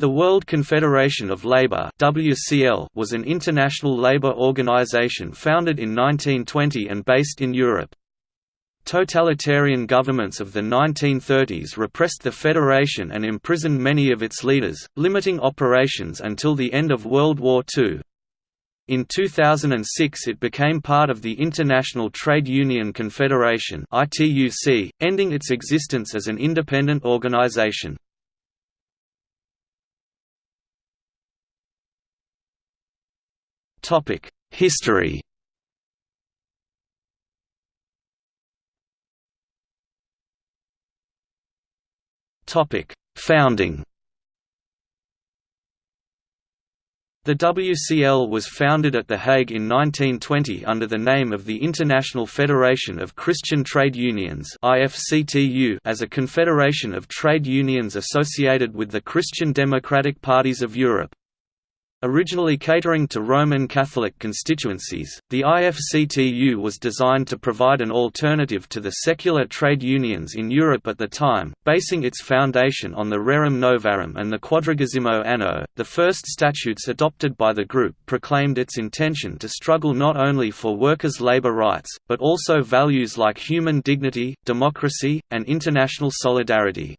The World Confederation of Labour (WCL) was an international labour organisation founded in 1920 and based in Europe. Totalitarian governments of the 1930s repressed the federation and imprisoned many of its leaders, limiting operations until the end of World War II. In 2006 it became part of the International Trade Union Confederation ending its existence as an independent organisation. History Founding The WCL was founded at The Hague in 1920 under the name of the International Federation of Christian Trade Unions as a confederation of trade unions associated with the Christian Democratic Parties of Europe. Originally catering to Roman Catholic constituencies, the IFCTU was designed to provide an alternative to the secular trade unions in Europe at the time, basing its foundation on the Rerum Novarum and the Quadragesimo Anno. The first statutes adopted by the group proclaimed its intention to struggle not only for workers' labor rights, but also values like human dignity, democracy, and international solidarity.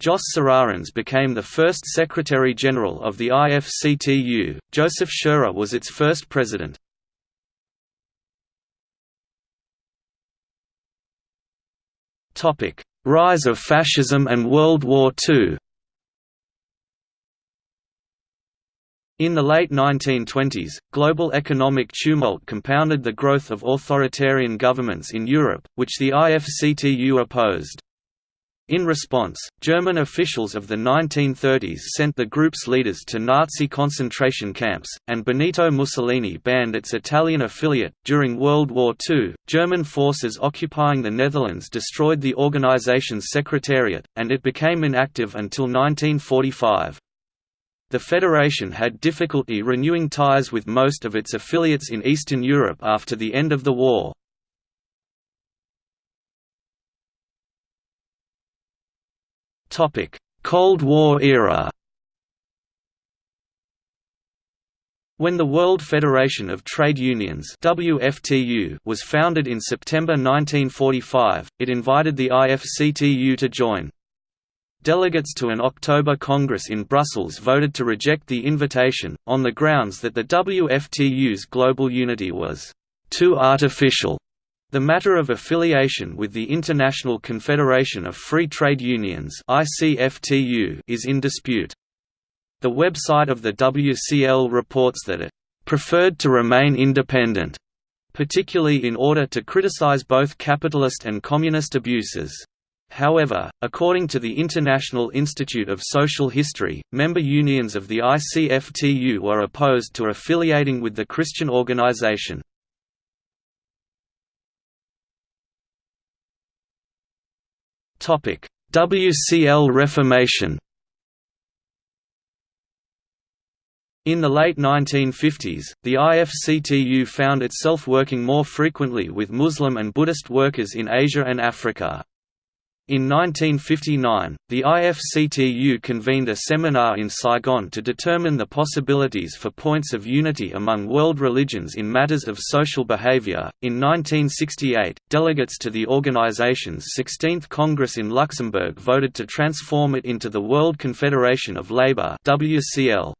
Jos Serrarens became the first Secretary-General of the IFCTU, Joseph Scherer was its first president. Rise of fascism and World War II In the late 1920s, global economic tumult compounded the growth of authoritarian governments in Europe, which the IFCTU opposed. In response, German officials of the 1930s sent the group's leaders to Nazi concentration camps, and Benito Mussolini banned its Italian affiliate. During World War II, German forces occupying the Netherlands destroyed the organization's secretariat, and it became inactive until 1945. The federation had difficulty renewing ties with most of its affiliates in Eastern Europe after the end of the war. Cold War era When the World Federation of Trade Unions WFTU was founded in September 1945, it invited the IFCTU to join. Delegates to an October Congress in Brussels voted to reject the invitation, on the grounds that the WFTU's global unity was too artificial the matter of affiliation with the International Confederation of Free Trade Unions is in dispute. The website of the WCL reports that it preferred to remain independent, particularly in order to criticize both capitalist and communist abuses. However, according to the International Institute of Social History, member unions of the ICFTU were opposed to affiliating with the Christian organization. WCL Reformation In the late 1950s, the IFCTU found itself working more frequently with Muslim and Buddhist workers in Asia and Africa. In 1959, the IFCTU convened a seminar in Saigon to determine the possibilities for points of unity among world religions in matters of social behavior. In 1968, delegates to the organization's 16th Congress in Luxembourg voted to transform it into the World Confederation of Labour (WCL).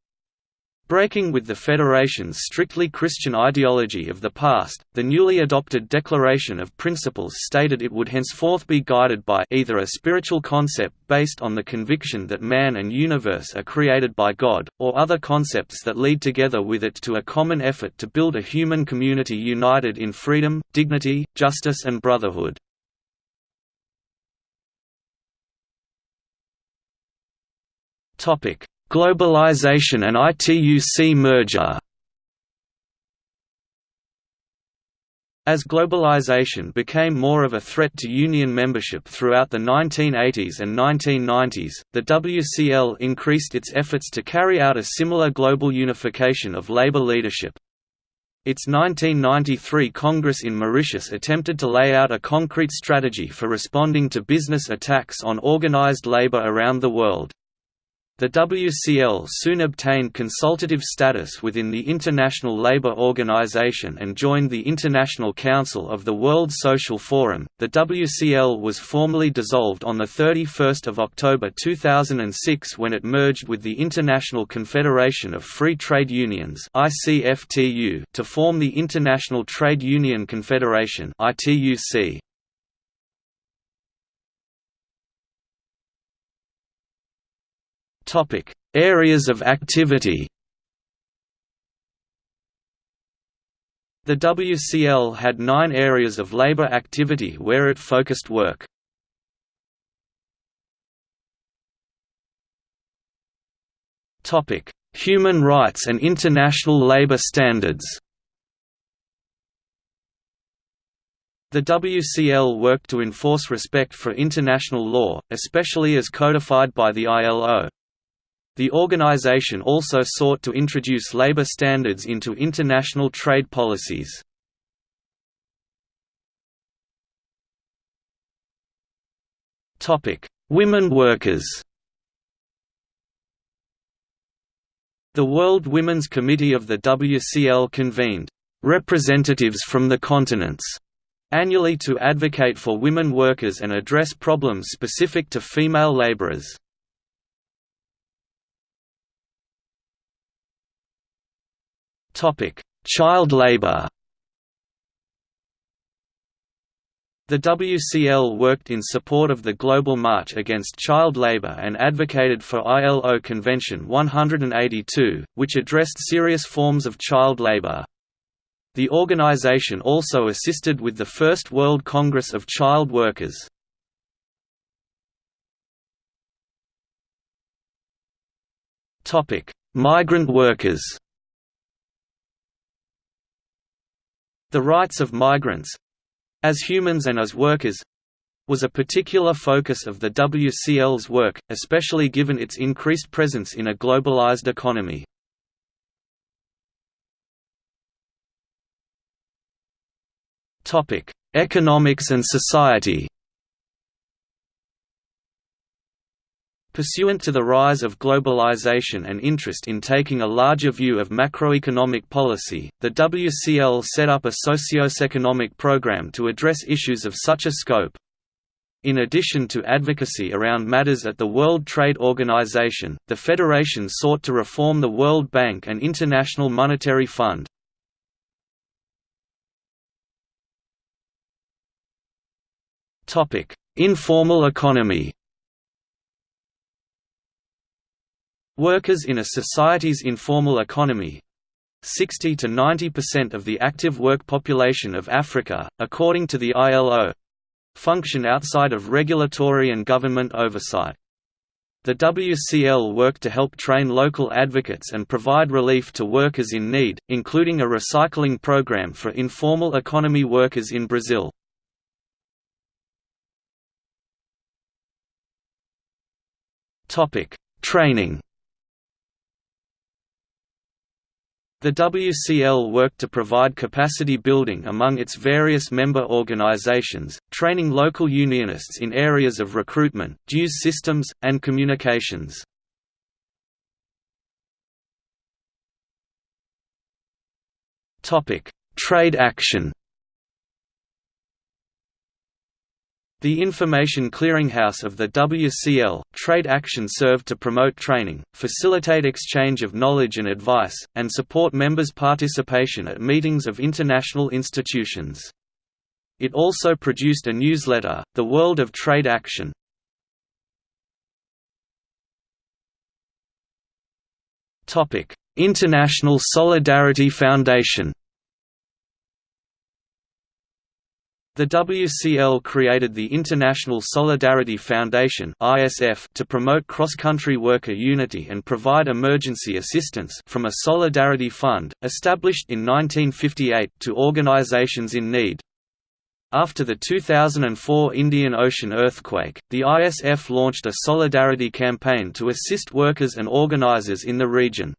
Breaking with the Federation's strictly Christian ideology of the past, the newly adopted Declaration of Principles stated it would henceforth be guided by either a spiritual concept based on the conviction that man and universe are created by God, or other concepts that lead together with it to a common effort to build a human community united in freedom, dignity, justice and brotherhood. Topic Globalization and ITUC merger As globalization became more of a threat to union membership throughout the 1980s and 1990s, the WCL increased its efforts to carry out a similar global unification of labor leadership. Its 1993 Congress in Mauritius attempted to lay out a concrete strategy for responding to business attacks on organized labor around the world. The WCL soon obtained consultative status within the International Labour Organization and joined the International Council of the World Social Forum. The WCL was formally dissolved on the 31st of October 2006 when it merged with the International Confederation of Free Trade Unions (ICFTU) to form the International Trade Union Confederation (ITUC). Topic: Areas of activity. The WCL had nine areas of labor activity where it focused work. Topic: Human rights and international labor standards. The WCL worked to enforce respect for international law, especially as codified by the ILO. The organization also sought to introduce labor standards into international trade policies. Women workers The World Women's Committee of the WCL convened representatives from the continents annually to advocate for women workers and address problems specific to female laborers. Child labor. The WCL worked in support of the Global March Against Child Labor and advocated for ILO Convention 182, which addressed serious forms of child labor. The organization also assisted with the First World Congress of Child Workers. Migrant workers The rights of migrants—as humans and as workers—was a particular focus of the WCL's work, especially given its increased presence in a globalized economy. Economics and society Pursuant to the rise of globalization and interest in taking a larger view of macroeconomic policy, the WCL set up a socio-economic program to address issues of such a scope. In addition to advocacy around matters at the World Trade Organization, the Federation sought to reform the World Bank and International Monetary Fund. Informal economy Workers in a society's informal economy 60 to 90% of the active work population of Africa, according to the ILO function outside of regulatory and government oversight. The WCL worked to help train local advocates and provide relief to workers in need, including a recycling program for informal economy workers in Brazil. Training The WCL worked to provide capacity building among its various member organizations, training local unionists in areas of recruitment, dues systems, and communications. Trade action The Information Clearinghouse of the WCL, Trade Action served to promote training, facilitate exchange of knowledge and advice, and support members' participation at meetings of international institutions. It also produced a newsletter, The World of Trade Action. International Solidarity Foundation The WCL created the International Solidarity Foundation to promote cross-country worker unity and provide emergency assistance from a Solidarity Fund, established in 1958 to organizations in need. After the 2004 Indian Ocean earthquake, the ISF launched a solidarity campaign to assist workers and organizers in the region.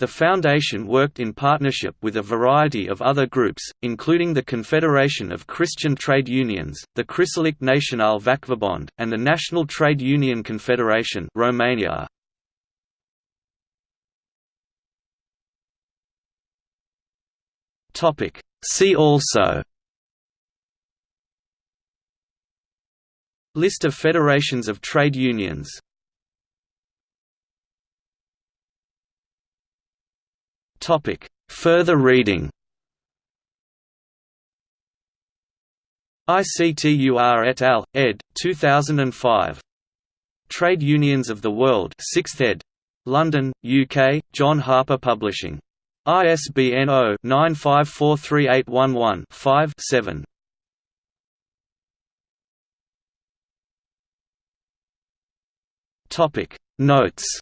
The Foundation worked in partnership with a variety of other groups, including the Confederation of Christian Trade Unions, the Christelijk Nationaal Vakverbond, and the National Trade Union Confederation Romania. See also List of federations of trade unions Further reading ICTUR et al., ed. 2005. Trade Unions of the World 6th ed. London, UK, John Harper Publishing. ISBN 0-9543811-5-7. Notes